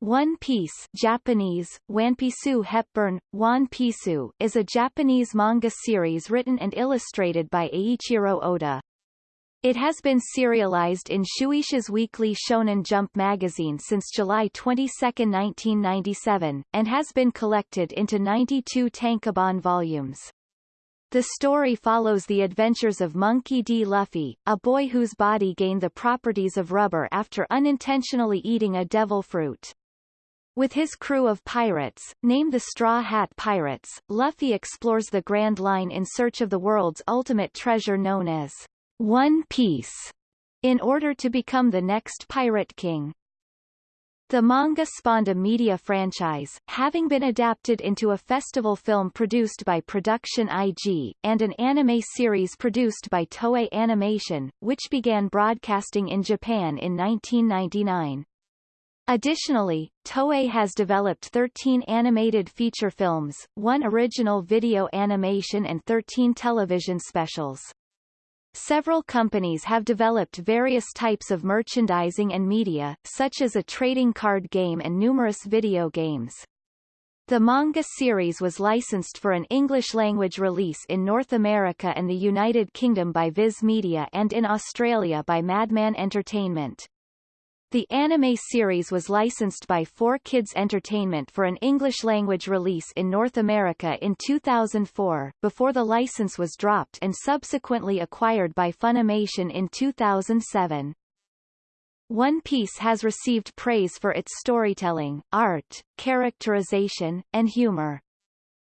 One Piece Japanese, Wanpisu Hepburn, One Pisu is a Japanese manga series written and illustrated by Eiichiro Oda. It has been serialized in Shueisha's weekly Shonen Jump magazine since July 22, 1997, and has been collected into 92 tankobon volumes. The story follows the adventures of Monkey D. Luffy, a boy whose body gained the properties of rubber after unintentionally eating a devil fruit. With his crew of pirates, named the Straw Hat Pirates, Luffy explores the Grand Line in search of the world's ultimate treasure known as One Piece, in order to become the next Pirate King. The manga spawned a media franchise, having been adapted into a festival film produced by Production IG, and an anime series produced by Toei Animation, which began broadcasting in Japan in 1999. Additionally, Toei has developed 13 animated feature films, one original video animation and 13 television specials. Several companies have developed various types of merchandising and media, such as a trading card game and numerous video games. The manga series was licensed for an English-language release in North America and the United Kingdom by Viz Media and in Australia by Madman Entertainment. The anime series was licensed by 4Kids Entertainment for an English-language release in North America in 2004, before the license was dropped and subsequently acquired by Funimation in 2007. One Piece has received praise for its storytelling, art, characterization, and humor.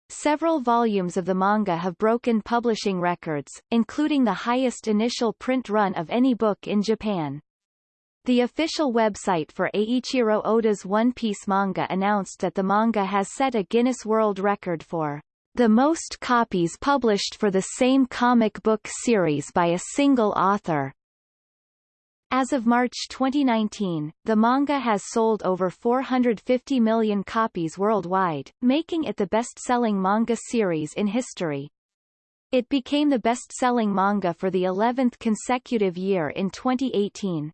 Several volumes of the manga have broken publishing records, including the highest initial print run of any book in Japan. The official website for Eiichiro Oda's One Piece manga announced that the manga has set a Guinness World Record for the most copies published for the same comic book series by a single author. As of March 2019, the manga has sold over 450 million copies worldwide, making it the best-selling manga series in history. It became the best-selling manga for the 11th consecutive year in 2018.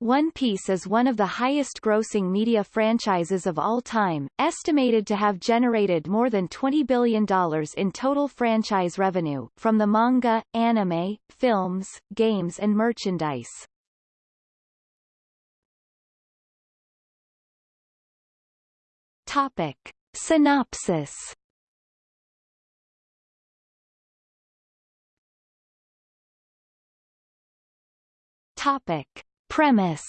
One Piece is one of the highest-grossing media franchises of all time, estimated to have generated more than $20 billion in total franchise revenue, from the manga, anime, films, games and merchandise. Topic. Synopsis Topic. Premise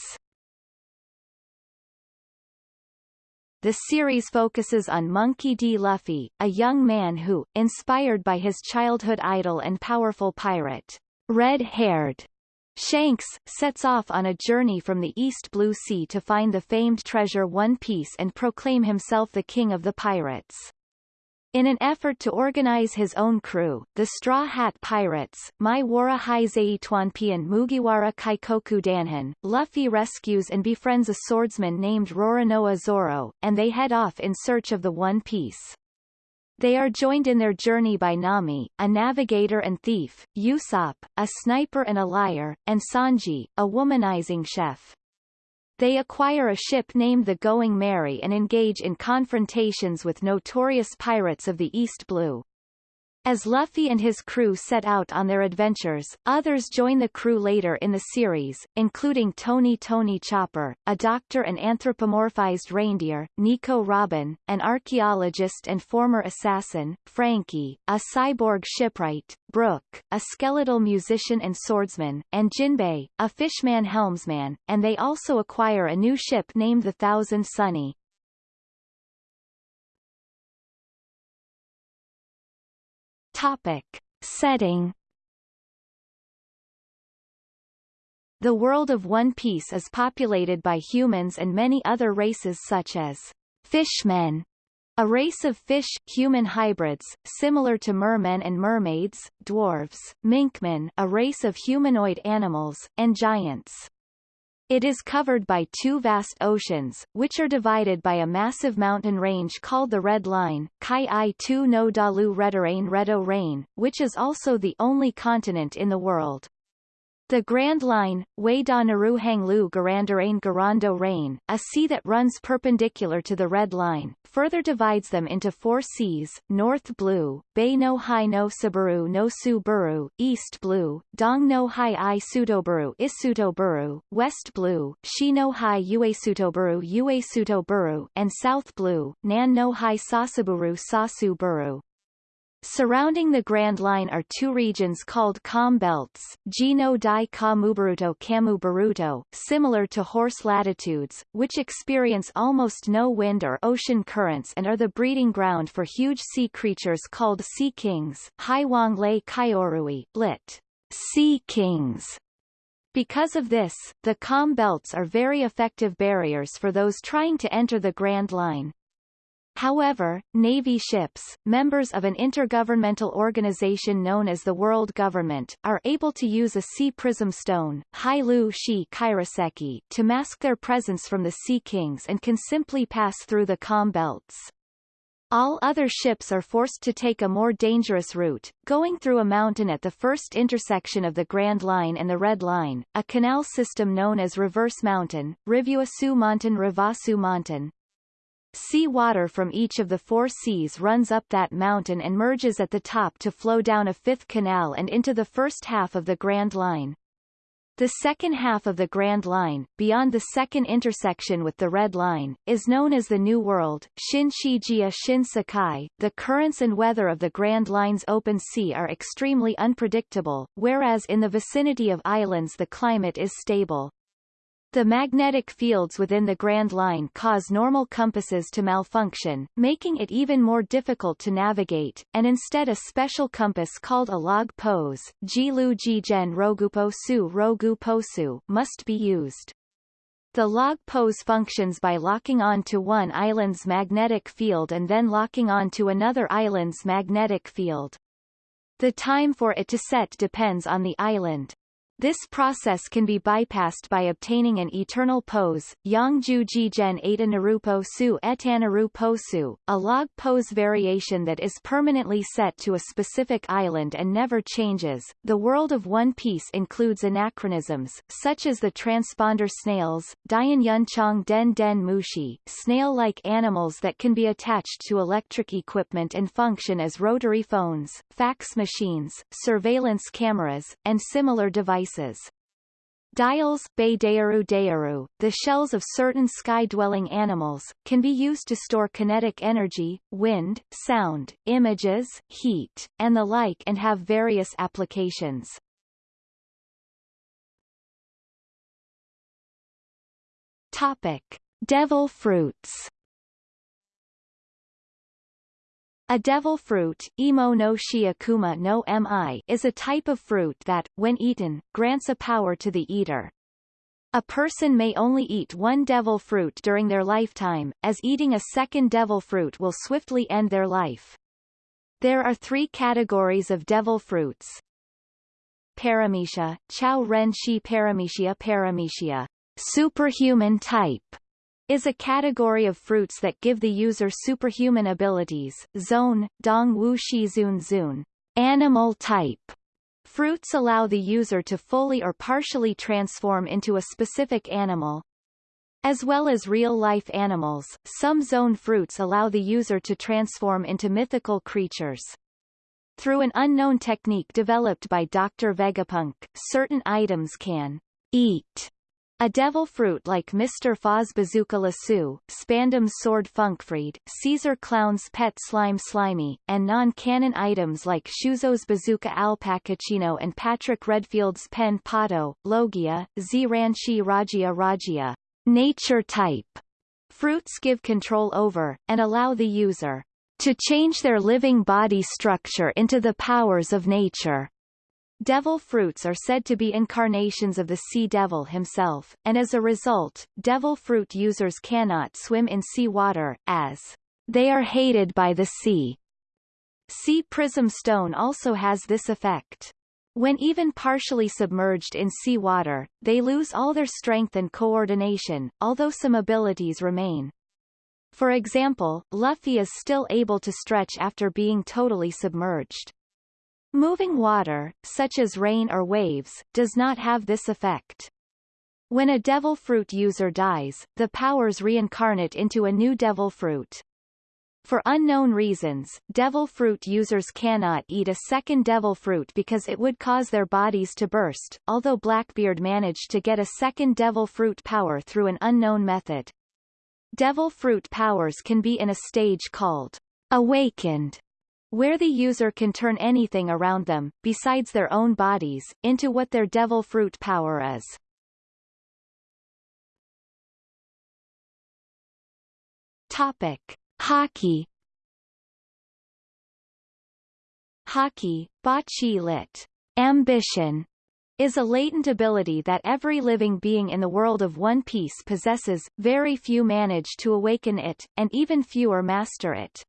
The series focuses on Monkey D. Luffy, a young man who, inspired by his childhood idol and powerful pirate, red-haired Shanks, sets off on a journey from the East Blue Sea to find the famed treasure One Piece and proclaim himself the king of the pirates. In an effort to organize his own crew, the Straw Hat Pirates, Mai Wara Tuanpian Mugiwara Kaikoku Danhan, Luffy rescues and befriends a swordsman named Roronoa Zoro, and they head off in search of the One Piece. They are joined in their journey by Nami, a navigator and thief, Usopp, a sniper and a liar, and Sanji, a womanizing chef. They acquire a ship named the Going Merry and engage in confrontations with notorious pirates of the East Blue. As Luffy and his crew set out on their adventures, others join the crew later in the series, including Tony Tony Chopper, a doctor and anthropomorphized reindeer, Nico Robin, an archaeologist and former assassin, Franky, a cyborg shipwright, Brook, a skeletal musician and swordsman, and Jinbei, a fishman helmsman, and they also acquire a new ship named the Thousand Sunny. Topic. Setting The world of One Piece is populated by humans and many other races such as fishmen, a race of fish-human hybrids, similar to mermen and mermaids, dwarves, minkmen a race of humanoid animals, and giants. It is covered by two vast oceans, which are divided by a massive mountain range called the Red Line, Kai I Tu no Dalu Redarain Redo Rain, which is also the only continent in the world. The Grand Line, Wei da Naru Hang Lu Garandarain Garando Rain, a sea that runs perpendicular to the Red Line, further divides them into four seas, North Blue, Bay no Hai no Sabaru no Su East Blue, Dong no Hai I Sutoburu Isutoburu, West Blue, Shi no Hai Uesutoburu Uesutoburu, and South Blue, Nan no Hai Sasaburu Sasuburu. Surrounding the Grand Line are two regions called calm belts, Gino di Kamubaruto Kamubaruto, similar to horse latitudes, which experience almost no wind or ocean currents and are the breeding ground for huge sea creatures called sea kings, Haiwang Lei Kaiorui, lit. Sea kings. Because of this, the calm belts are very effective barriers for those trying to enter the Grand Line. However, Navy ships, members of an intergovernmental organization known as the World Government, are able to use a sea prism stone Hailu Shi Kairaseki, to mask their presence from the Sea Kings and can simply pass through the calm belts. All other ships are forced to take a more dangerous route, going through a mountain at the first intersection of the Grand Line and the Red Line, a canal system known as Reverse Mountain, Rivuasu Mountain Rivasu Mountain, Sea water from each of the four seas runs up that mountain and merges at the top to flow down a fifth canal and into the first half of the Grand Line. The second half of the Grand Line, beyond the second intersection with the Red Line, is known as the New World, Shin Shijia Shin Sakai. The currents and weather of the Grand Line's open sea are extremely unpredictable, whereas in the vicinity of islands the climate is stable. The magnetic fields within the Grand Line cause normal compasses to malfunction, making it even more difficult to navigate, and instead a special compass called a log pose Jilu Jigen Roguposu Roguposu must be used. The log pose functions by locking on to one island's magnetic field and then locking on to another island's magnetic field. The time for it to set depends on the island. This process can be bypassed by obtaining an eternal pose, Yangju Jigen Eta Narupo Su Etanarupo Su, a log pose variation that is permanently set to a specific island and never changes. The world of One Piece includes anachronisms, such as the transponder snails, Dian Yunchong Den Den Mushi, snail-like animals that can be attached to electric equipment and function as rotary phones, fax machines, surveillance cameras, and similar devices Dials Deyaru the shells of certain sky-dwelling animals, can be used to store kinetic energy, wind, sound, images, heat, and the like and have various applications. Topic. Devil fruits A devil fruit, Imo no shiakuma no mi, is a type of fruit that, when eaten, grants a power to the eater. A person may only eat one devil fruit during their lifetime, as eating a second devil fruit will swiftly end their life. There are three categories of devil fruits. Paramecia, Chao Ren Shi Paramecia Paramecia, superhuman type, is a category of fruits that give the user superhuman abilities. Zoan, Dong Wu Shi Zun Zun. Animal type. Fruits allow the user to fully or partially transform into a specific animal. As well as real-life animals, some Zoan fruits allow the user to transform into mythical creatures. Through an unknown technique developed by Dr. Vegapunk, certain items can eat a devil fruit like Mr. Foz Bazooka Lasso, Spandam's Sword Funkfreed, Caesar Clown's Pet Slime Slimy, and non-canon items like Shuzo's Bazooka Alpacachino and Patrick Redfield's Pen Pato, Logia, Zranchi Ragia Ragia. Nature type. Fruits give control over, and allow the user to change their living body structure into the powers of nature. Devil fruits are said to be incarnations of the sea devil himself, and as a result, devil fruit users cannot swim in sea water, as they are hated by the sea. Sea prism stone also has this effect. When even partially submerged in sea water, they lose all their strength and coordination, although some abilities remain. For example, Luffy is still able to stretch after being totally submerged. Moving water, such as rain or waves, does not have this effect. When a devil fruit user dies, the powers reincarnate into a new devil fruit. For unknown reasons, devil fruit users cannot eat a second devil fruit because it would cause their bodies to burst, although Blackbeard managed to get a second devil fruit power through an unknown method. Devil fruit powers can be in a stage called awakened, where the user can turn anything around them, besides their own bodies, into what their devil fruit power is. Topic. Haki Haki, Bachi lit. Ambition, is a latent ability that every living being in the world of One Piece possesses, very few manage to awaken it, and even fewer master it.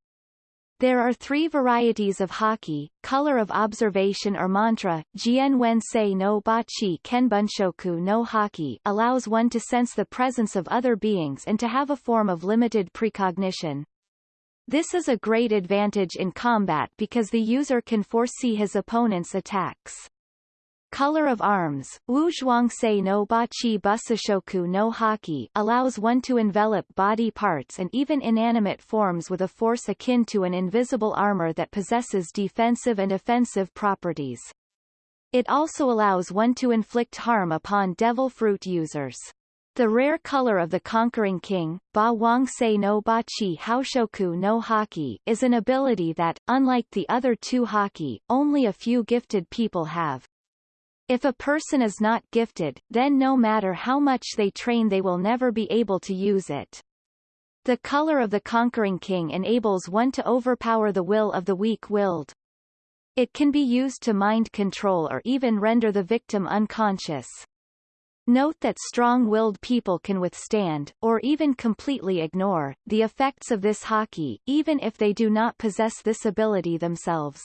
There are three varieties of haki, color of observation or mantra, Jien wen Wensei no Bachi Kenbunshoku no Haki allows one to sense the presence of other beings and to have a form of limited precognition. This is a great advantage in combat because the user can foresee his opponent's attacks. Color of arms, Wu Zhuangsei no Bachi Busashoku no Haki allows one to envelop body parts and even inanimate forms with a force akin to an invisible armor that possesses defensive and offensive properties. It also allows one to inflict harm upon devil fruit users. The rare color of the conquering king, Ba Wang Sei no Bachi Haoshoku no Haki is an ability that, unlike the other two Haki, only a few gifted people have. If a person is not gifted, then no matter how much they train they will never be able to use it. The color of the conquering king enables one to overpower the will of the weak-willed. It can be used to mind control or even render the victim unconscious. Note that strong-willed people can withstand, or even completely ignore, the effects of this haki, even if they do not possess this ability themselves.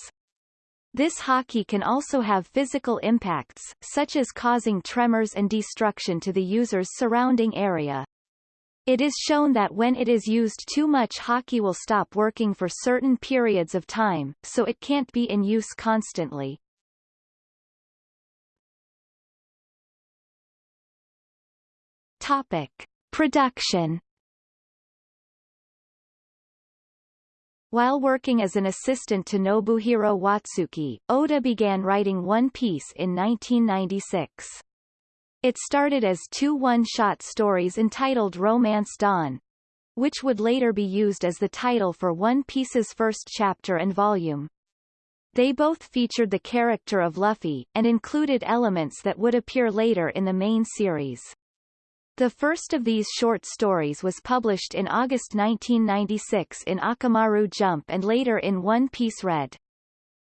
This haki can also have physical impacts, such as causing tremors and destruction to the user's surrounding area. It is shown that when it is used too much haki will stop working for certain periods of time, so it can't be in use constantly. Topic. Production While working as an assistant to Nobuhiro Watsuki, Oda began writing One Piece in 1996. It started as two one-shot stories entitled Romance Dawn, which would later be used as the title for One Piece's first chapter and volume. They both featured the character of Luffy, and included elements that would appear later in the main series. The first of these short stories was published in August 1996 in Akamaru Jump and later in One Piece Red.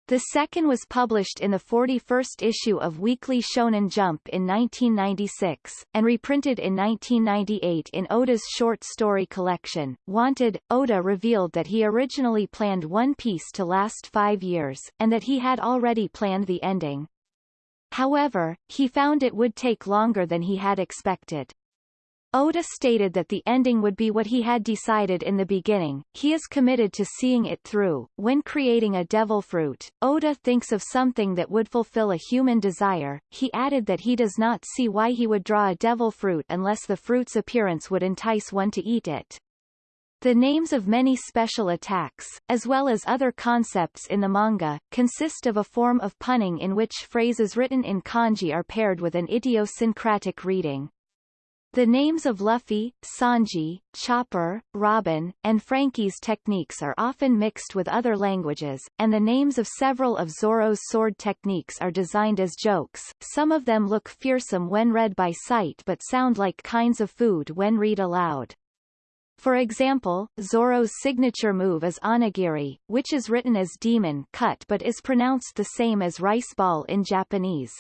The second was published in the 41st issue of Weekly Shonen Jump in 1996, and reprinted in 1998 in Oda's short story collection, Wanted. Oda revealed that he originally planned One Piece to last five years, and that he had already planned the ending. However, he found it would take longer than he had expected. Oda stated that the ending would be what he had decided in the beginning, he is committed to seeing it through. When creating a devil fruit, Oda thinks of something that would fulfill a human desire. He added that he does not see why he would draw a devil fruit unless the fruit's appearance would entice one to eat it. The names of many special attacks, as well as other concepts in the manga, consist of a form of punning in which phrases written in kanji are paired with an idiosyncratic reading. The names of Luffy, Sanji, Chopper, Robin, and Franky's techniques are often mixed with other languages, and the names of several of Zoro's sword techniques are designed as jokes. Some of them look fearsome when read by sight but sound like kinds of food when read aloud. For example, Zoro's signature move is onigiri, which is written as demon cut but is pronounced the same as rice ball in Japanese.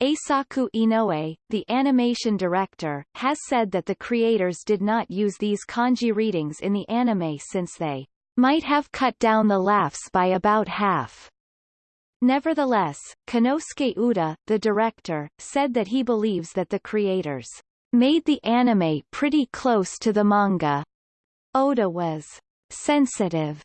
Eisaku Inoue, the animation director, has said that the creators did not use these kanji readings in the anime since they might have cut down the laughs by about half. Nevertheless, Konosuke Uda, the director, said that he believes that the creators made the anime pretty close to the manga. Oda was sensitive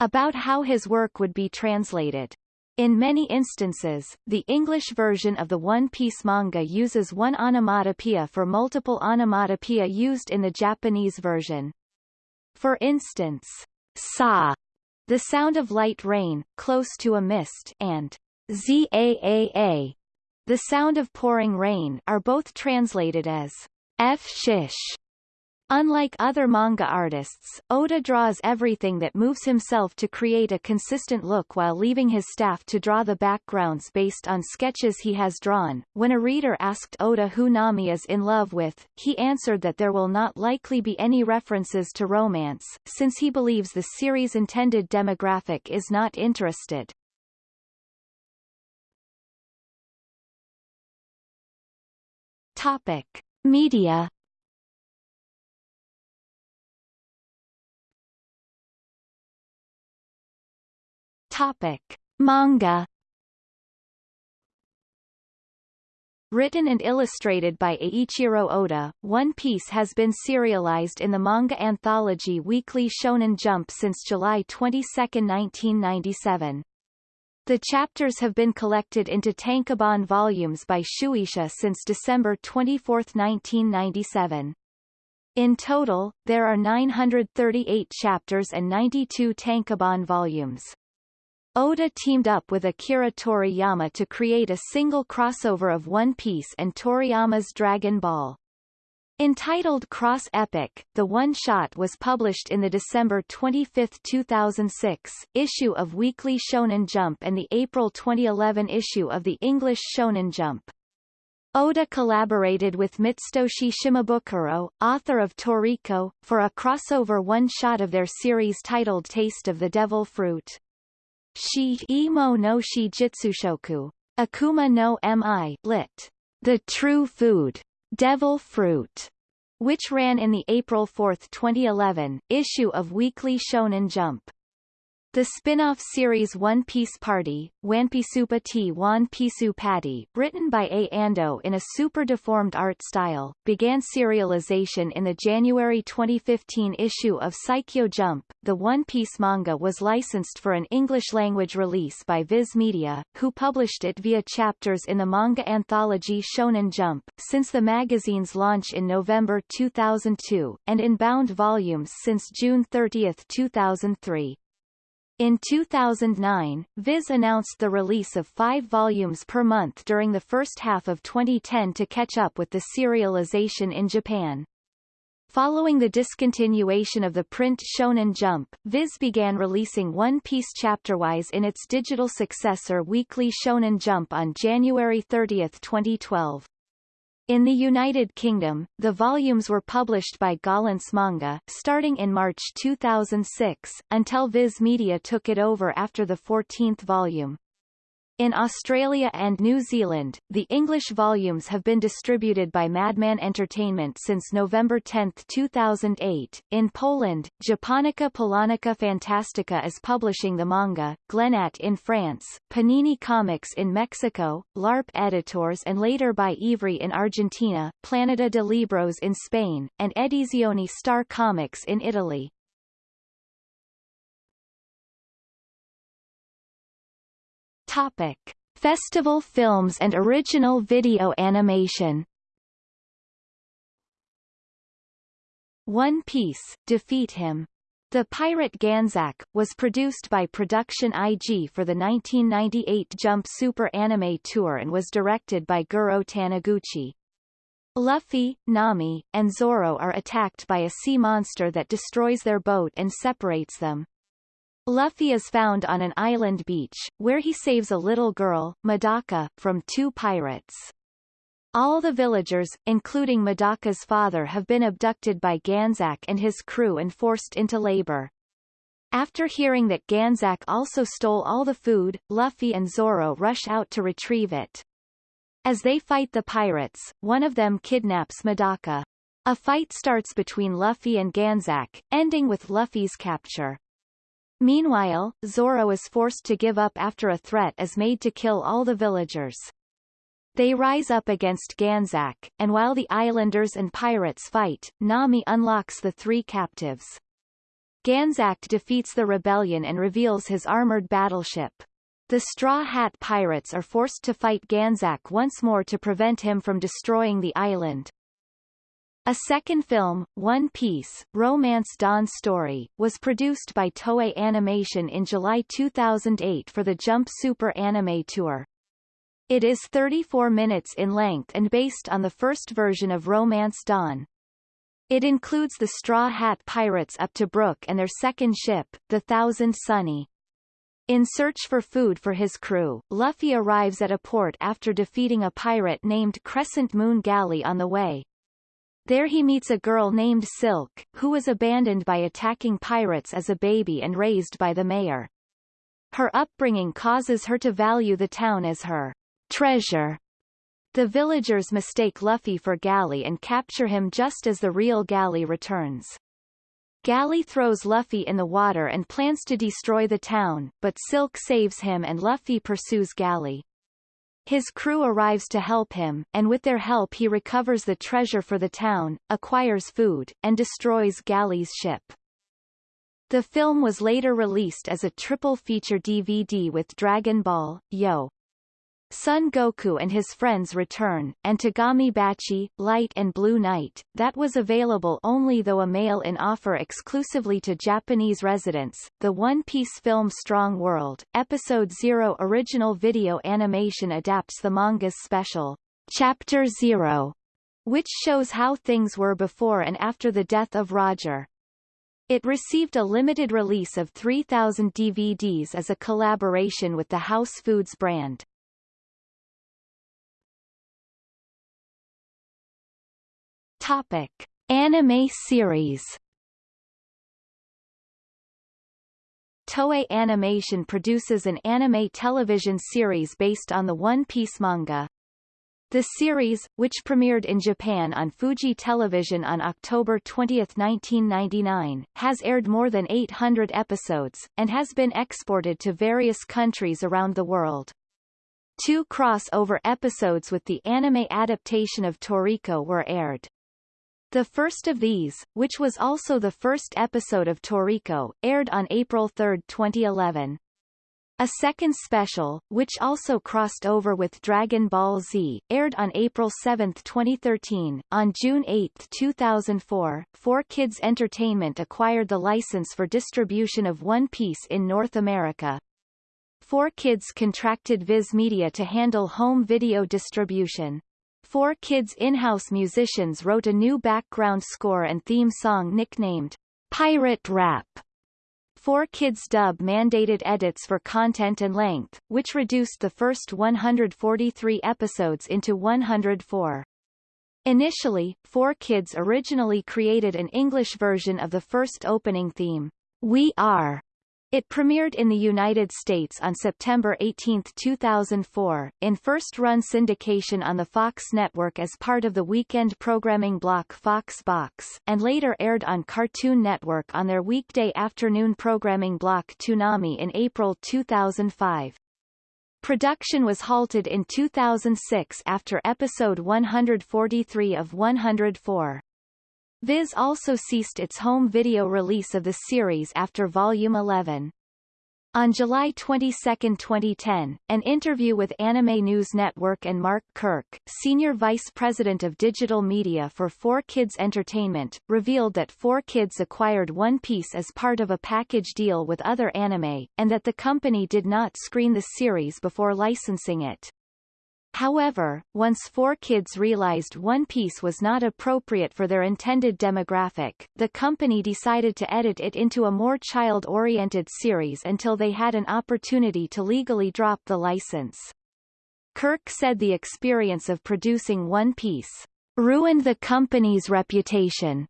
about how his work would be translated. In many instances, the English version of the One Piece manga uses one onomatopoeia for multiple onomatopoeia used in the Japanese version. For instance, sa, the sound of light rain, close to a mist, and zaa, the sound of pouring rain, are both translated as f shish. Unlike other manga artists, Oda draws everything that moves himself to create a consistent look while leaving his staff to draw the backgrounds based on sketches he has drawn. When a reader asked Oda who Nami is in love with, he answered that there will not likely be any references to romance, since he believes the series' intended demographic is not interested. Topic. Media Topic: Manga Written and illustrated by Eiichiro Oda, One Piece has been serialized in the manga anthology Weekly Shonen Jump since July 22, 1997. The chapters have been collected into tankobon volumes by Shueisha since December 24, 1997. In total, there are 938 chapters and 92 tankobon volumes. Oda teamed up with Akira Toriyama to create a single crossover of One Piece and Toriyama's Dragon Ball. Entitled Cross Epic, the one-shot was published in the December 25, 2006, issue of Weekly Shonen Jump and the April 2011 issue of the English Shonen Jump. Oda collaborated with Mitsutoshi Shimabukuro, author of Toriko, for a crossover one-shot of their series titled Taste of the Devil Fruit. Shi imo no shi jitsushoku. Akuma no mi lit. The True Food. Devil Fruit, which ran in the April 4, 2011, issue of Weekly Shonen Jump. The spin-off series One Piece Party, Wanpisupa T One Pisu Patty, written by A. Ando in a super-deformed art style, began serialization in the January 2015 issue of Saikyo Jump. The One Piece manga was licensed for an English-language release by Viz Media, who published it via chapters in the manga anthology Shonen Jump, since the magazine's launch in November 2002, and in bound volumes since June 30, 2003. In 2009, Viz announced the release of five volumes per month during the first half of 2010 to catch up with the serialization in Japan. Following the discontinuation of the print Shonen Jump, Viz began releasing One Piece chapterwise in its digital successor Weekly Shonen Jump on January 30, 2012. In the United Kingdom, the volumes were published by Gollancz Manga, starting in March 2006, until Viz Media took it over after the 14th volume. In Australia and New Zealand, the English volumes have been distributed by Madman Entertainment since November 10, 2008. In Poland, Japonica Polonica Fantastica is publishing the manga, Glenat in France, Panini Comics in Mexico, LARP Editors and later by Ivrea in Argentina, Planeta de Libros in Spain, and Edizioni Star Comics in Italy. Topic: Festival films and original video animation. One Piece, Defeat Him. The Pirate Ganzack, was produced by Production IG for the 1998 Jump Super Anime Tour and was directed by Goro Taniguchi. Luffy, Nami, and Zoro are attacked by a sea monster that destroys their boat and separates them. Luffy is found on an island beach, where he saves a little girl, Medaka, from two pirates. All the villagers, including Medaka's father have been abducted by Ganzack and his crew and forced into labor. After hearing that Ganzack also stole all the food, Luffy and Zoro rush out to retrieve it. As they fight the pirates, one of them kidnaps Medaka. A fight starts between Luffy and Ganzack, ending with Luffy's capture. Meanwhile, Zoro is forced to give up after a threat is made to kill all the villagers. They rise up against Ganzack, and while the islanders and pirates fight, Nami unlocks the three captives. Ganzack defeats the rebellion and reveals his armored battleship. The Straw Hat Pirates are forced to fight Ganzack once more to prevent him from destroying the island. A second film, One Piece, Romance Dawn Story, was produced by Toei Animation in July 2008 for the Jump Super Anime Tour. It is 34 minutes in length and based on the first version of Romance Dawn. It includes the Straw Hat Pirates up to Brook and their second ship, the Thousand Sunny. In search for food for his crew, Luffy arrives at a port after defeating a pirate named Crescent Moon Galley on the way. There he meets a girl named Silk, who was abandoned by attacking pirates as a baby and raised by the mayor. Her upbringing causes her to value the town as her treasure. The villagers mistake Luffy for Galley and capture him just as the real Galley returns. Galley throws Luffy in the water and plans to destroy the town, but Silk saves him and Luffy pursues Galley. His crew arrives to help him, and with their help he recovers the treasure for the town, acquires food, and destroys Galley's ship. The film was later released as a triple feature DVD with Dragon Ball, Yo! Son Goku and his friends return, and Tegami Bachi, Light and Blue Knight, that was available only though a mail-in offer exclusively to Japanese residents. The One Piece film Strong World, Episode Zero original video animation adapts the manga's special, Chapter Zero, which shows how things were before and after the death of Roger. It received a limited release of 3,000 DVDs as a collaboration with the House Foods brand. Topic: Anime series. Toei Animation produces an anime television series based on the One Piece manga. The series, which premiered in Japan on Fuji Television on October 20, 1999, has aired more than 800 episodes, and has been exported to various countries around the world. Two crossover episodes with the anime adaptation of Toriko were aired. The first of these, which was also the first episode of Toriko, aired on April 3, 2011. A second special, which also crossed over with Dragon Ball Z, aired on April 7, 2013. On June 8, 2004, 4Kids Entertainment acquired the license for distribution of One Piece in North America. 4Kids contracted Viz Media to handle home video distribution. 4Kids in-house musicians wrote a new background score and theme song nicknamed Pirate Rap. 4Kids dub mandated edits for content and length, which reduced the first 143 episodes into 104. Initially, 4Kids originally created an English version of the first opening theme, We Are, it premiered in the United States on September 18, 2004, in first-run syndication on the Fox network as part of the weekend programming block Fox Box, and later aired on Cartoon Network on their weekday afternoon programming block Toonami in April 2005. Production was halted in 2006 after episode 143 of 104. Viz also ceased its home video release of the series after Volume 11. On July 22, 2010, an interview with Anime News Network and Mark Kirk, Senior Vice President of Digital Media for 4Kids Entertainment, revealed that 4Kids acquired One Piece as part of a package deal with other anime, and that the company did not screen the series before licensing it. However, once 4Kids realized One Piece was not appropriate for their intended demographic, the company decided to edit it into a more child-oriented series until they had an opportunity to legally drop the license. Kirk said the experience of producing One Piece ruined the company's reputation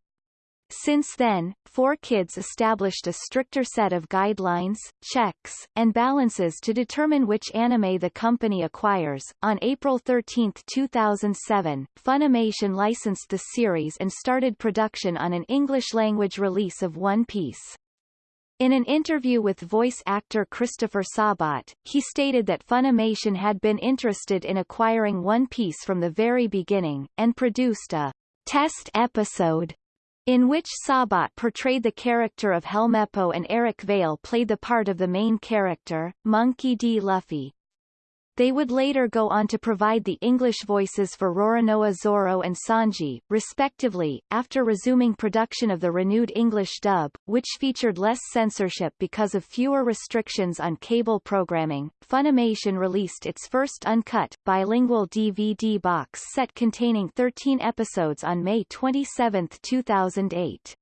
since then, 4Kids established a stricter set of guidelines, checks, and balances to determine which anime the company acquires. On April 13, 2007, Funimation licensed the series and started production on an English-language release of One Piece. In an interview with voice actor Christopher Sabat, he stated that Funimation had been interested in acquiring One Piece from the very beginning, and produced a test episode in which Sabat portrayed the character of Helmeppo and Eric Vale played the part of the main character, Monkey D. Luffy. They would later go on to provide the English voices for Roronoa Zoro and Sanji, respectively, after resuming production of the renewed English dub, which featured less censorship because of fewer restrictions on cable programming. Funimation released its first uncut, bilingual DVD box set containing 13 episodes on May 27, 2008.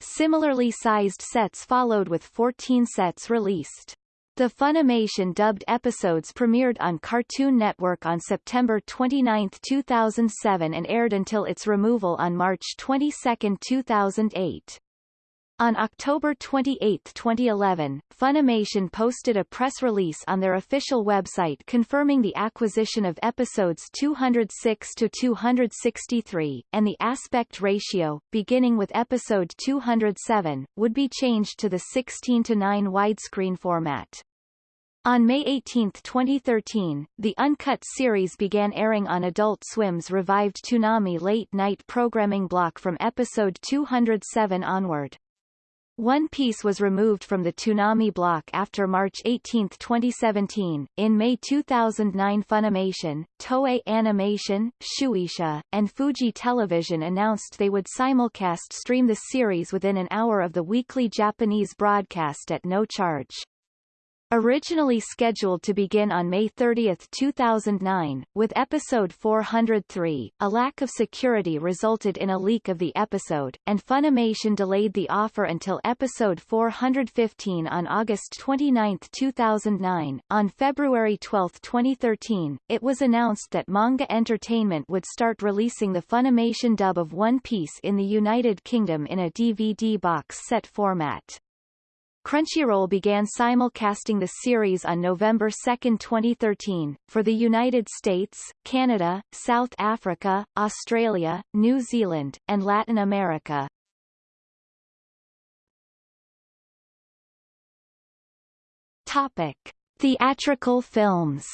Similarly sized sets followed with 14 sets released. The Funimation dubbed episodes premiered on Cartoon Network on September 29, 2007 and aired until its removal on March 22, 2008. On October 28, 2011, Funimation posted a press release on their official website confirming the acquisition of episodes 206 to 263, and the aspect ratio, beginning with episode 207, would be changed to the 16 to 9 widescreen format. On May 18, 2013, the uncut series began airing on Adult Swim's revived Toonami late-night programming block from episode 207 onward. One Piece was removed from the Toonami block after March 18, 2017. In May 2009 Funimation, Toei Animation, Shueisha, and Fuji Television announced they would simulcast stream the series within an hour of the weekly Japanese broadcast at no charge. Originally scheduled to begin on May 30, 2009, with episode 403, a lack of security resulted in a leak of the episode, and Funimation delayed the offer until episode 415 on August 29, 2009. On February 12, 2013, it was announced that Manga Entertainment would start releasing the Funimation dub of One Piece in the United Kingdom in a DVD box set format. Crunchyroll began simulcasting the series on November 2, 2013, for the United States, Canada, South Africa, Australia, New Zealand, and Latin America. Topic. Theatrical films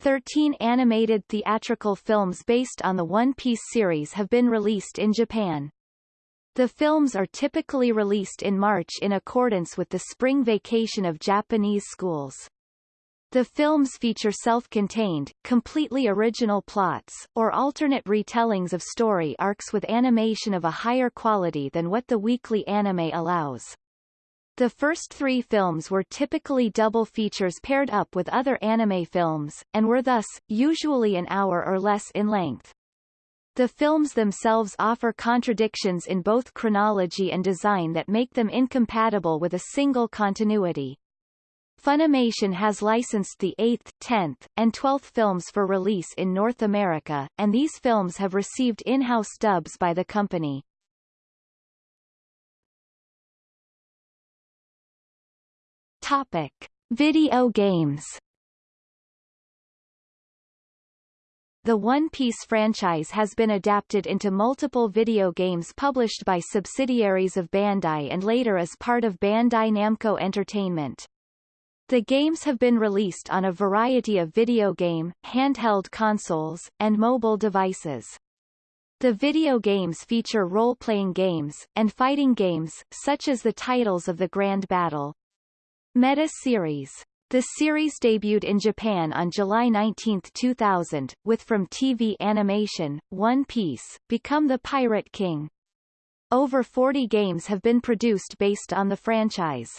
Thirteen animated theatrical films based on the One Piece series have been released in Japan. The films are typically released in March in accordance with the spring vacation of Japanese schools. The films feature self-contained, completely original plots, or alternate retellings of story arcs with animation of a higher quality than what the weekly anime allows. The first three films were typically double features paired up with other anime films, and were thus, usually an hour or less in length. The films themselves offer contradictions in both chronology and design that make them incompatible with a single continuity. Funimation has licensed the 8th, 10th, and 12th films for release in North America, and these films have received in-house dubs by the company. Topic. Video games The One Piece franchise has been adapted into multiple video games published by subsidiaries of Bandai and later as part of Bandai Namco Entertainment. The games have been released on a variety of video game, handheld consoles, and mobile devices. The video games feature role-playing games, and fighting games, such as the titles of the Grand Battle. Meta Series the series debuted in Japan on July 19, 2000, with From TV Animation, One Piece, Become the Pirate King. Over 40 games have been produced based on the franchise.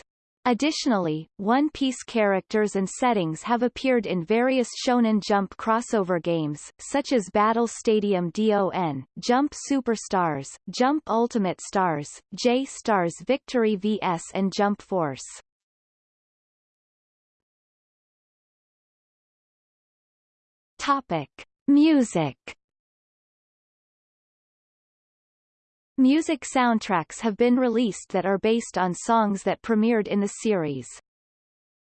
Additionally, One Piece characters and settings have appeared in various Shonen Jump crossover games, such as Battle Stadium DON, Jump Superstars, Jump Ultimate Stars, J-Stars Victory vs and Jump Force. Topic: Music. Music soundtracks have been released that are based on songs that premiered in the series.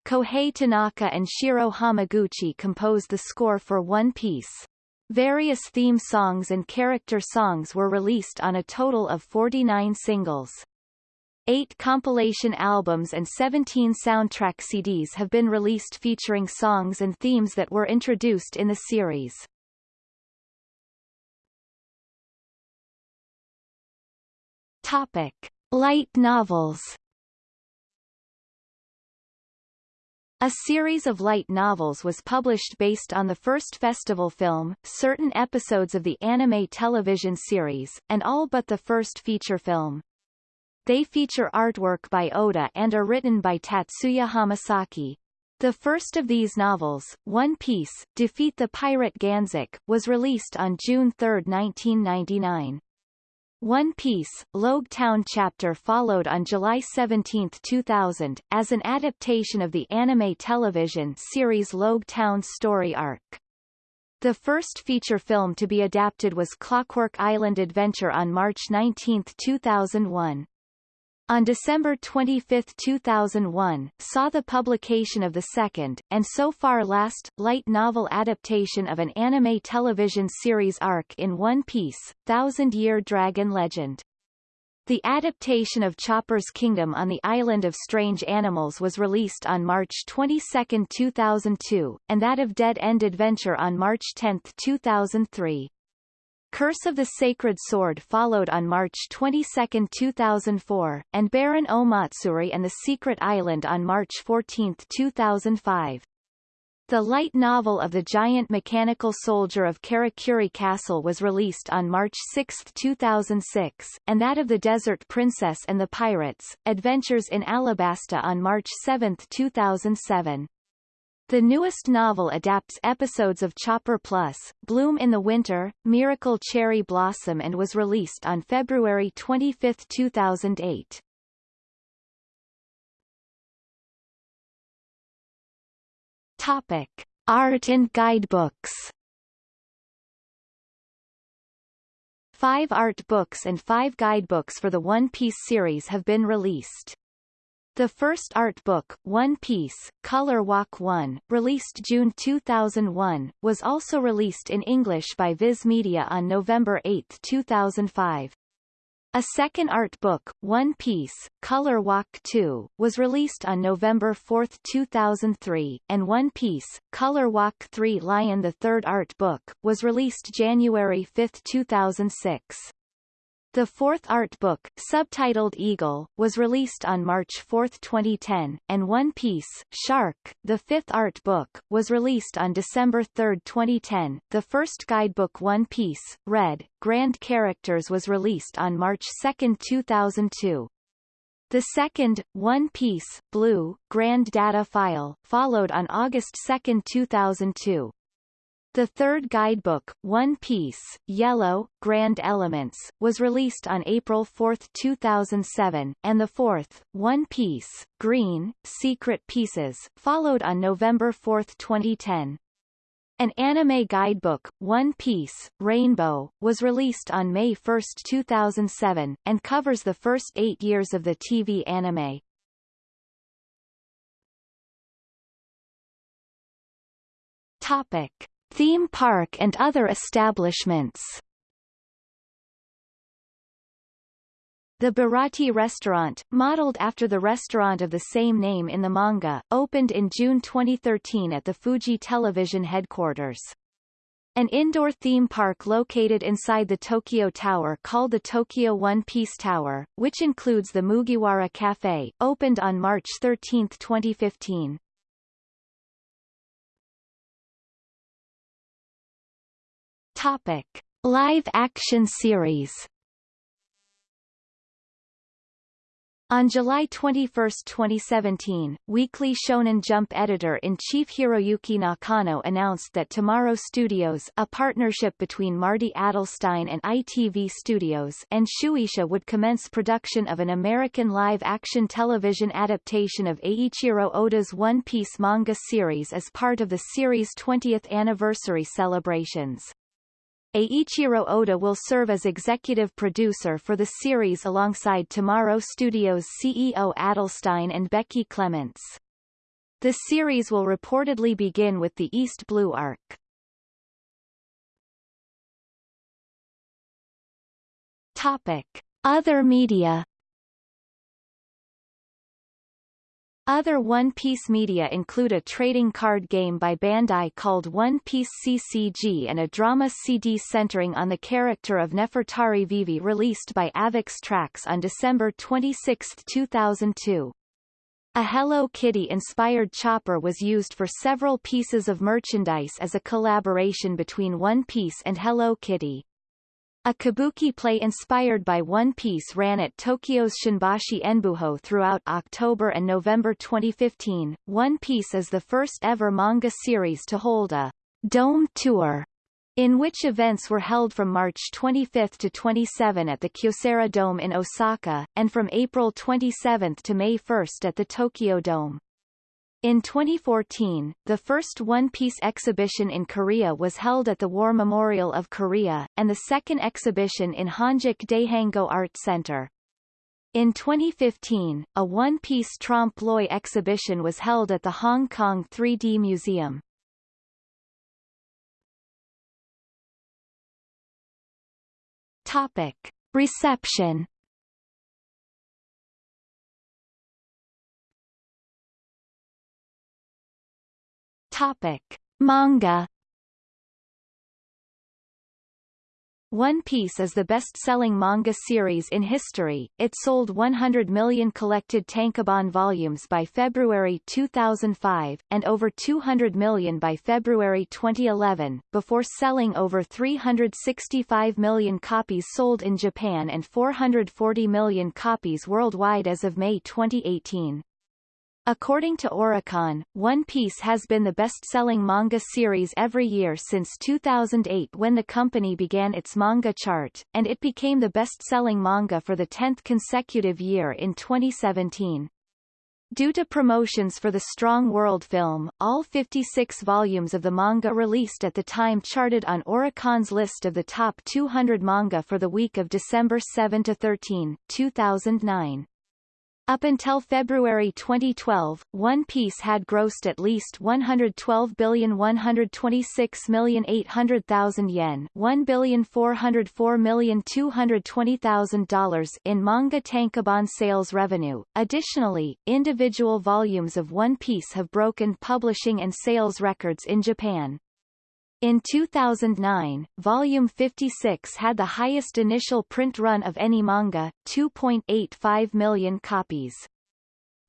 Kohei Tanaka and Shiro Hamaguchi composed the score for One Piece. Various theme songs and character songs were released on a total of 49 singles. Eight compilation albums and 17 soundtrack CDs have been released featuring songs and themes that were introduced in the series. Topic. Light novels A series of light novels was published based on the first festival film, certain episodes of the anime television series, and all but the first feature film. They feature artwork by Oda and are written by Tatsuya Hamasaki. The first of these novels, One Piece, Defeat the Pirate Ganzack, was released on June 3, 1999. One Piece, Logue Town chapter followed on July 17, 2000, as an adaptation of the anime television series Logue Town story arc. The first feature film to be adapted was Clockwork Island Adventure on March 19, 2001 on December 25, 2001, saw the publication of the second, and so far last, light novel adaptation of an anime television series arc in One Piece, Thousand Year Dragon Legend. The adaptation of Chopper's Kingdom on the Island of Strange Animals was released on March 22, 2002, and that of Dead End Adventure on March 10, 2003. Curse of the Sacred Sword followed on March 22, 2004, and Baron Omatsuri and the Secret Island on March 14, 2005. The light novel of the giant mechanical soldier of Karakuri Castle was released on March 6, 2006, and that of the Desert Princess and the Pirates, Adventures in Alabasta on March 7, 2007. The newest novel adapts episodes of Chopper Plus, Bloom in the Winter, Miracle Cherry Blossom and was released on February 25, 2008. Topic. Art and guidebooks Five art books and five guidebooks for the One Piece series have been released. The first art book, One Piece, Color Walk 1, released June 2001, was also released in English by Viz Media on November 8, 2005. A second art book, One Piece, Color Walk 2, was released on November 4, 2003, and One Piece, Color Walk 3 Lion the third art book, was released January 5, 2006. The fourth art book, subtitled Eagle, was released on March 4, 2010, and One Piece, Shark, the fifth art book, was released on December 3, 2010. The first guidebook One Piece, Red, Grand Characters was released on March 2, 2002. The second, One Piece, Blue, Grand Data File, followed on August 2, 2002. The third guidebook, One Piece, Yellow, Grand Elements, was released on April 4, 2007, and the fourth, One Piece, Green, Secret Pieces, followed on November 4, 2010. An anime guidebook, One Piece, Rainbow, was released on May 1, 2007, and covers the first eight years of the TV anime. Topic. Theme park and other establishments The Baratie restaurant, modeled after the restaurant of the same name in the manga, opened in June 2013 at the Fuji Television headquarters. An indoor theme park located inside the Tokyo Tower called the Tokyo One Piece Tower, which includes the Mugiwara Cafe, opened on March 13, 2015. Topic: Live action series. On July 21, 2017, Weekly Shonen Jump editor-in-chief Hiroyuki Nakano announced that Tomorrow Studios a partnership between Marty Adelstein and ITV Studios and Shueisha would commence production of an American live-action television adaptation of Eiichiro Oda's One Piece manga series as part of the series' 20th anniversary celebrations. Eiichiro Oda will serve as executive producer for the series alongside Tomorrow Studios CEO Adelstein and Becky Clements. The series will reportedly begin with the East Blue arc. Topic. Other media Other One Piece media include a trading card game by Bandai called One Piece CCG and a drama CD centering on the character of Nefertari Vivi released by Avex Trax on December 26, 2002. A Hello Kitty-inspired chopper was used for several pieces of merchandise as a collaboration between One Piece and Hello Kitty. A kabuki play inspired by One Piece ran at Tokyo's Shinbashi Enbujō throughout October and November 2015. One Piece is the first ever manga series to hold a Dome Tour, in which events were held from March 25 to 27 at the Kyocera Dome in Osaka, and from April 27 to May 1 at the Tokyo Dome. In 2014, the first One Piece exhibition in Korea was held at the War Memorial of Korea, and the second exhibition in Hongik Daehangno Art Center. In 2015, a One Piece trompe l'oeil exhibition was held at the Hong Kong 3D Museum. Topic. Reception Topic: Manga One Piece is the best-selling manga series in history. It sold 100 million collected tankobon volumes by February 2005, and over 200 million by February 2011, before selling over 365 million copies sold in Japan and 440 million copies worldwide as of May 2018. According to Oricon, One Piece has been the best-selling manga series every year since 2008 when the company began its manga chart, and it became the best-selling manga for the 10th consecutive year in 2017. Due to promotions for the Strong World film, all 56 volumes of the manga released at the time charted on Oricon's list of the top 200 manga for the week of December 7-13, 2009. Up until February 2012, One Piece had grossed at least 112,126,800,000 yen $1,404,220,000 in manga tankobon sales revenue. Additionally, individual volumes of One Piece have broken publishing and sales records in Japan. In 2009, Volume 56 had the highest initial print run of any manga, 2.85 million copies.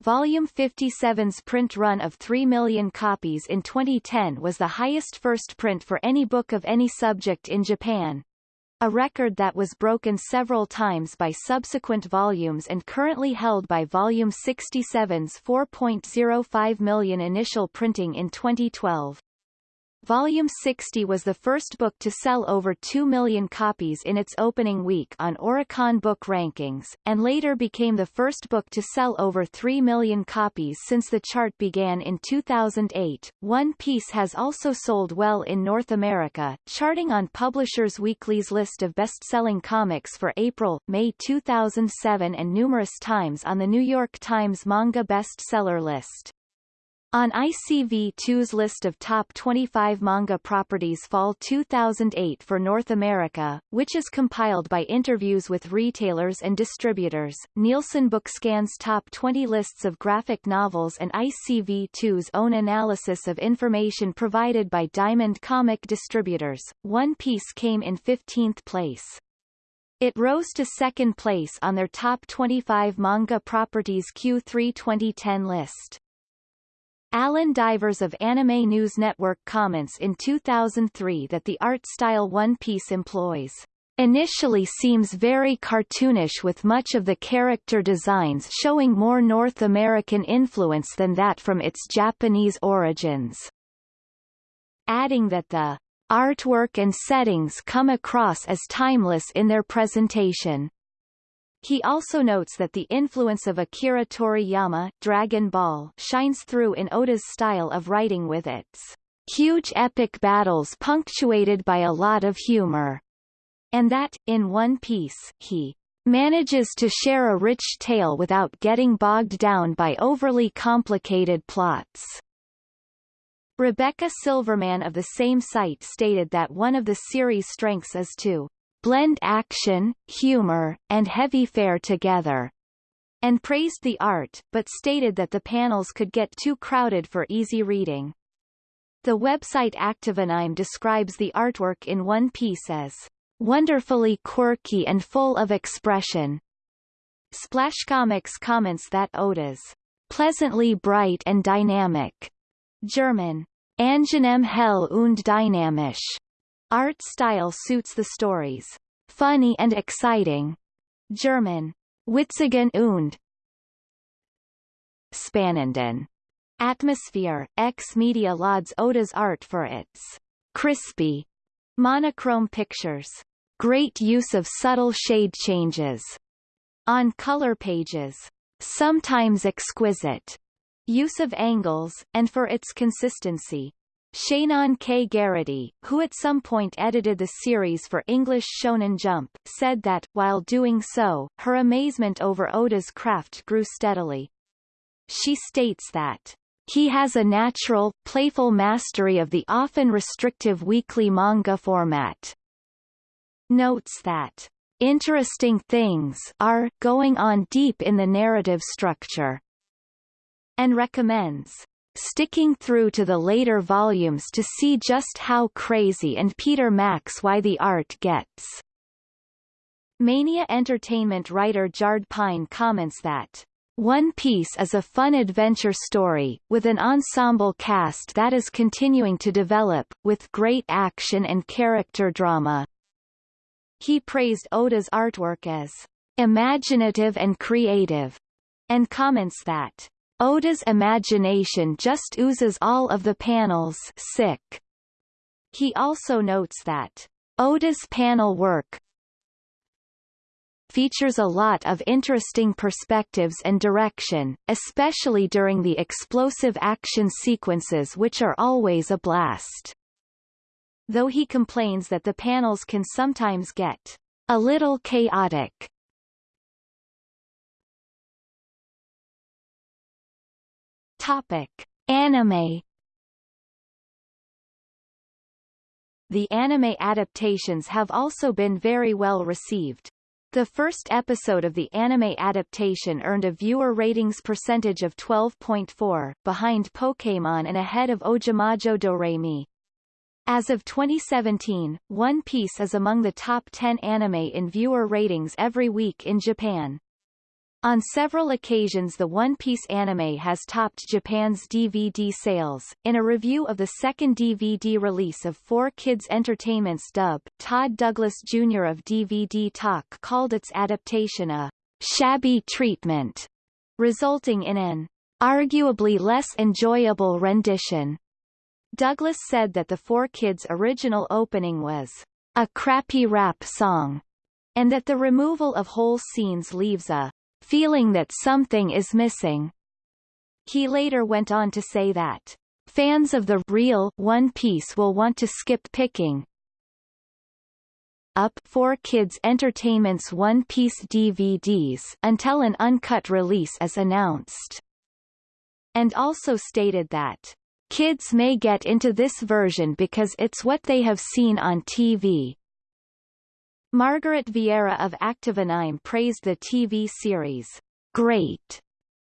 Volume 57's print run of 3 million copies in 2010 was the highest first print for any book of any subject in Japan, a record that was broken several times by subsequent volumes and currently held by Volume 67's 4.05 million initial printing in 2012. Volume 60 was the first book to sell over 2 million copies in its opening week on Oricon Book Rankings, and later became the first book to sell over 3 million copies since the chart began in 2008. One Piece has also sold well in North America, charting on Publishers Weekly's list of best-selling comics for April, May 2007 and numerous times on the New York Times manga bestseller list. On ICV2's list of top 25 manga properties fall 2008 for North America, which is compiled by interviews with retailers and distributors, Nielsen Bookscan's top 20 lists of graphic novels and ICV2's own analysis of information provided by Diamond Comic Distributors, One Piece came in 15th place. It rose to second place on their top 25 manga properties Q3 2010 list. Allen Divers of Anime News Network comments in 2003 that the art style One Piece employs initially seems very cartoonish with much of the character designs showing more North American influence than that from its Japanese origins. Adding that the artwork and settings come across as timeless in their presentation. He also notes that the influence of Akira Toriyama Dragon Ball shines through in Oda's style of writing with its huge epic battles punctuated by a lot of humor, and that, in One Piece, he manages to share a rich tale without getting bogged down by overly complicated plots. Rebecca Silverman of the same site stated that one of the series' strengths is to blend action, humor, and heavy fare together. and praised the art, but stated that the panels could get too crowded for easy reading. The website Activanime describes the artwork in One Piece as wonderfully quirky and full of expression. Splash Comics comments that Oda's pleasantly bright and dynamic German angenehm hell und dynamisch art style suits the stories. Funny and exciting. German. Witzigen und. Spannenden. Atmosphere. X Media lauds Oda's art for its crispy monochrome pictures, great use of subtle shade changes on color pages, sometimes exquisite. Use of angles, and for its consistency. Shannon K. Garrity, who at some point edited the series for English Shonen Jump, said that, while doing so, her amazement over Oda's craft grew steadily. She states that he has a natural, playful mastery of the often restrictive weekly manga format. Notes that interesting things are going on deep in the narrative structure and recommends sticking through to the later volumes to see just how crazy and Peter Max why the art gets. Mania Entertainment writer Jarred Pine comments that one Piece is a fun adventure story, with an ensemble cast that is continuing to develop, with great action and character drama. He praised Oda's artwork as imaginative and creative, and comments that Oda's imagination just oozes all of the panels sick. He also notes that Oda's panel work features a lot of interesting perspectives and direction, especially during the explosive action sequences which are always a blast. Though he complains that the panels can sometimes get a little chaotic. Topic: Anime. The anime adaptations have also been very well received. The first episode of the anime adaptation earned a viewer ratings percentage of 12.4, behind Pokémon and ahead of Ojamajo Doremi. As of 2017, One Piece is among the top 10 anime in viewer ratings every week in Japan. On several occasions the One Piece anime has topped Japan's DVD sales. In a review of the second DVD release of 4Kids Entertainment's dub, Todd Douglas Jr. of DVD Talk called its adaptation a shabby treatment, resulting in an arguably less enjoyable rendition. Douglas said that the 4Kids original opening was a crappy rap song, and that the removal of whole scenes leaves a feeling that something is missing. He later went on to say that fans of the real One Piece will want to skip picking up 4Kids Entertainment's One Piece DVDs until an uncut release is announced. And also stated that kids may get into this version because it's what they have seen on TV, Margaret Vieira of Activanime praised the TV series, great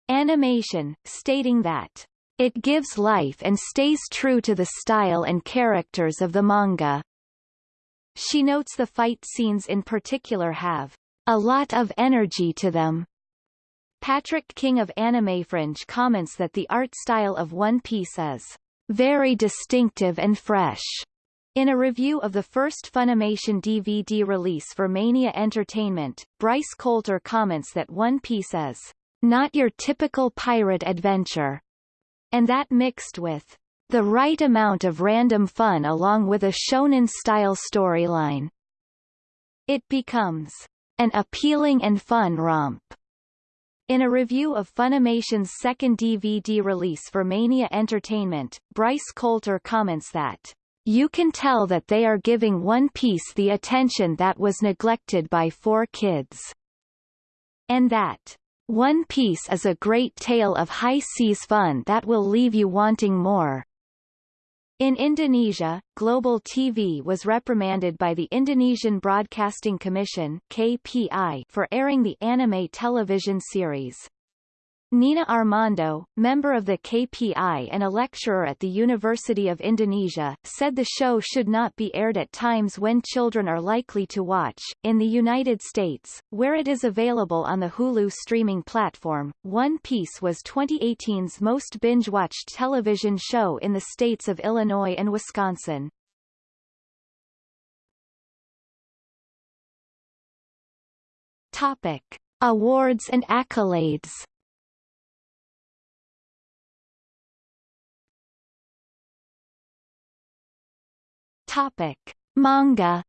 animation, stating that it gives life and stays true to the style and characters of the manga. She notes the fight scenes in particular have a lot of energy to them. Patrick King of AnimeFringe comments that the art style of One Piece is very distinctive and fresh. In a review of the first Funimation DVD release for Mania Entertainment, Bryce Coulter comments that One Piece is not your typical pirate adventure, and that mixed with the right amount of random fun along with a shonen-style storyline. It becomes an appealing and fun romp. In a review of Funimation's second DVD release for Mania Entertainment, Bryce Coulter comments that you can tell that they are giving One Piece the attention that was neglected by 4Kids. And that One Piece is a great tale of high seas fun that will leave you wanting more. In Indonesia, Global TV was reprimanded by the Indonesian Broadcasting Commission KPI for airing the anime television series. Nina Armando, member of the KPI and a lecturer at the University of Indonesia, said the show should not be aired at times when children are likely to watch. In the United States, where it is available on the Hulu streaming platform, One Piece was 2018's most binge-watched television show in the states of Illinois and Wisconsin. Topic: Awards and accolades. Topic: Manga.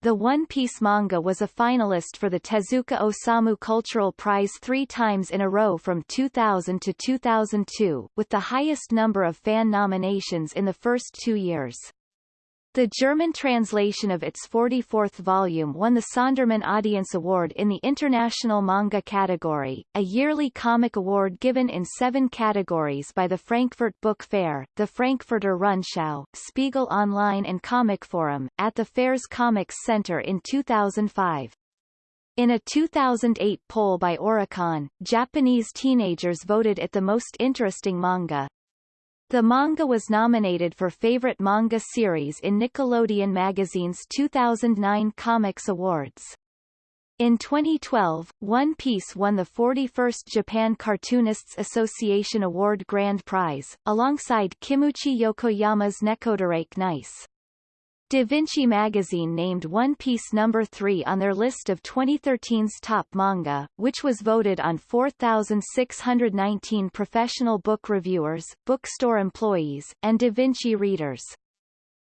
The One Piece manga was a finalist for the Tezuka Osamu Cultural Prize three times in a row from 2000 to 2002, with the highest number of fan nominations in the first two years. The German translation of its 44th volume won the Sondermann Audience Award in the International Manga category, a yearly comic award given in seven categories by the Frankfurt Book Fair, the Frankfurter Rundschau, Spiegel Online and Comic Forum, at the fair's Comics Center in 2005. In a 2008 poll by Oricon, Japanese teenagers voted it the most interesting manga. The manga was nominated for Favorite Manga Series in Nickelodeon Magazine's 2009 Comics Awards. In 2012, One Piece won the 41st Japan Cartoonists Association Award Grand Prize, alongside Kimuchi Yokoyama's Nekodarake Nice. Da Vinci Magazine named One Piece number 3 on their list of 2013's top manga, which was voted on 4,619 professional book reviewers, bookstore employees, and Da Vinci readers.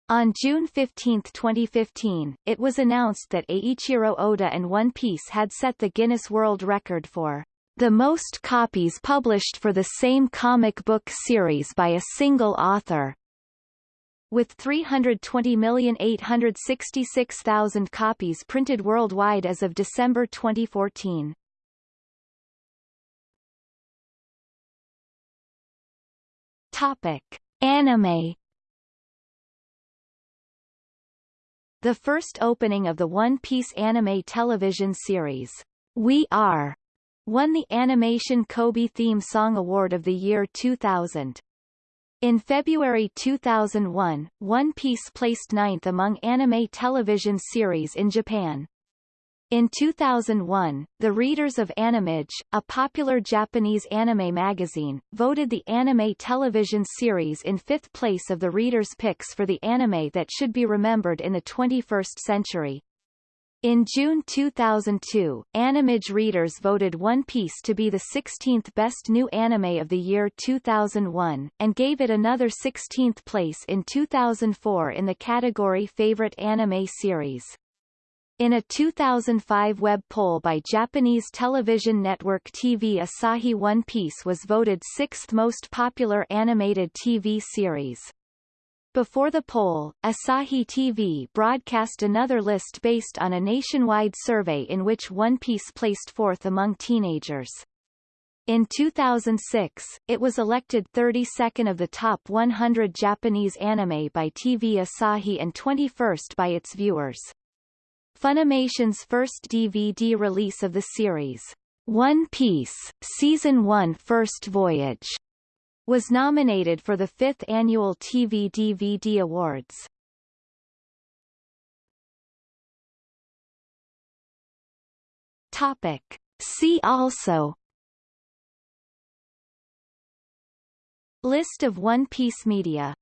On June 15, 2015, it was announced that Eiichiro Oda and One Piece had set the Guinness World Record for the most copies published for the same comic book series by a single author, with 320,866,000 copies printed worldwide as of December 2014. Topic: Anime The first opening of the One Piece anime television series, We Are, won the Animation Kobe Theme Song Award of the year 2000. In February 2001, One Piece placed ninth among anime television series in Japan. In 2001, the readers of Animage, a popular Japanese anime magazine, voted the anime television series in fifth place of the readers' picks for the anime that should be remembered in the 21st century. In June 2002, Animage readers voted One Piece to be the 16th best new anime of the year 2001, and gave it another 16th place in 2004 in the category Favorite Anime Series. In a 2005 web poll by Japanese television network TV Asahi One Piece was voted sixth most popular animated TV series. Before the poll, Asahi TV broadcast another list based on a nationwide survey in which One Piece placed fourth among teenagers. In 2006, it was elected 32nd of the top 100 Japanese anime by TV Asahi and 21st by its viewers. Funimation's first DVD release of the series, One Piece, Season 1 First Voyage, was nominated for the fifth annual TV DVD Awards. Topic. See also List of One Piece media